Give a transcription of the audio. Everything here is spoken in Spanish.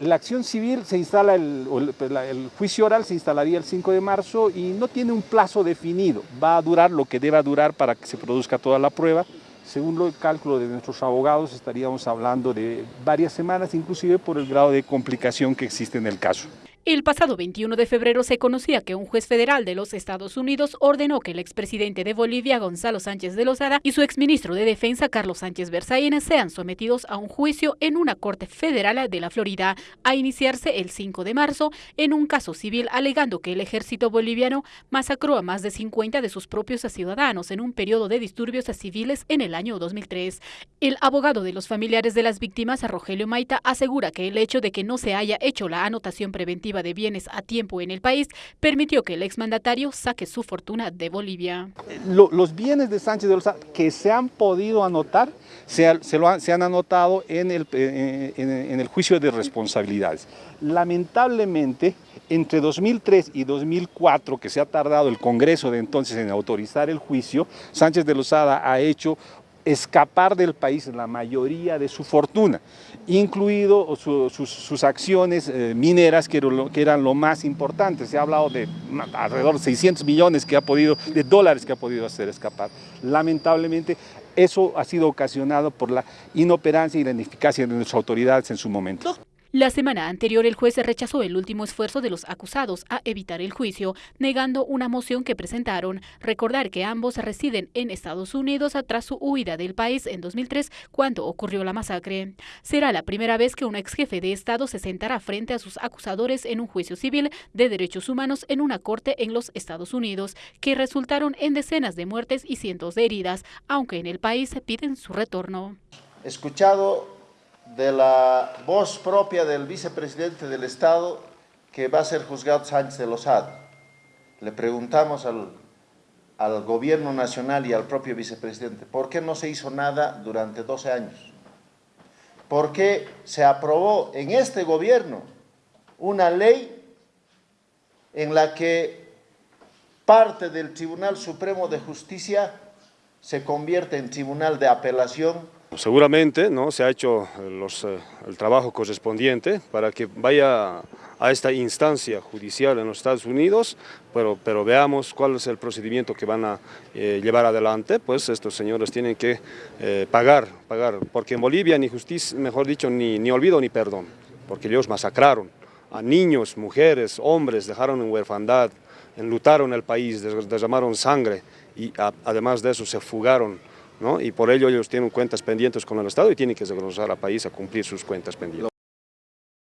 La acción civil se instala, el, pues, juicio oral se instalaría el 5 de marzo y no tiene un plazo definido, va a durar lo que deba durar para que se produzca toda la prueba. Según el cálculo de nuestros abogados estaríamos hablando de varias semanas, inclusive por el grado de complicación que existe en el caso. El pasado 21 de febrero se conocía que un juez federal de los Estados Unidos ordenó que el expresidente de Bolivia, Gonzalo Sánchez de Lozada, y su exministro de Defensa, Carlos Sánchez Berzaín, sean sometidos a un juicio en una corte federal de la Florida, a iniciarse el 5 de marzo, en un caso civil alegando que el ejército boliviano masacró a más de 50 de sus propios ciudadanos en un periodo de disturbios civiles en el año 2003. El abogado de los familiares de las víctimas, Rogelio Maita, asegura que el hecho de que no se haya hecho la anotación preventiva de bienes a tiempo en el país permitió que el exmandatario saque su fortuna de Bolivia. los bienes de Sánchez de Lozada que se han podido anotar, se, se, han anotado en el, eh, en el juicio de responsabilidades. Lamentablemente, entre 2003 y 2004, que se ha tardado el Congreso de entonces en autorizar el juicio, Sánchez de Lozada ha hecho escapar del país la mayoría de su fortuna, incluido sus, acciones eh, mineras que, eran lo más importante. Se ha hablado de alrededor de 600 millones que ha podido, de dólares que ha podido hacer escapar. Lamentablemente eso ha sido ocasionado por la inoperancia y la ineficacia de nuestras autoridades en su momento. La semana anterior el juez rechazó el último esfuerzo de los acusados a evitar el juicio, negando una moción que presentaron. Recordar que ambos residen en Estados Unidos tras su huida del país en 2003 cuando ocurrió la masacre. Será la primera vez que un ex jefe de Estado se sentará frente a sus acusadores en un juicio civil de derechos humanos en una corte en los Estados Unidos, que resultaron en decenas de muertes y cientos de heridas, aunque en el país piden su retorno. Escuchado de la voz propia del vicepresidente del Estado que va a ser juzgado Sánchez de Lozada. Le preguntamos al, al gobierno nacional y al propio vicepresidente, ¿por qué no se hizo nada durante 12 años? ¿Por qué se aprobó en este gobierno una ley en la que parte del Tribunal Supremo de Justicia se convierte en tribunal de apelación Seguramente ¿no? se ha hecho los, eh, el trabajo correspondiente para que vaya a esta instancia judicial en los Estados Unidos, pero, pero veamos cuál es el procedimiento que van a eh, llevar adelante, pues estos señores tienen que eh, pagar, pagar, porque en Bolivia ni justicia, mejor dicho, ni, ni olvido ni perdón, porque ellos masacraron a niños, mujeres, hombres, dejaron en huerfandad, enlutaron el país, derramaron sangre y además de eso se fugaron y por ello ellos tienen cuentas pendientes con el Estado y tienen que regresar al país a cumplir sus cuentas pendientes.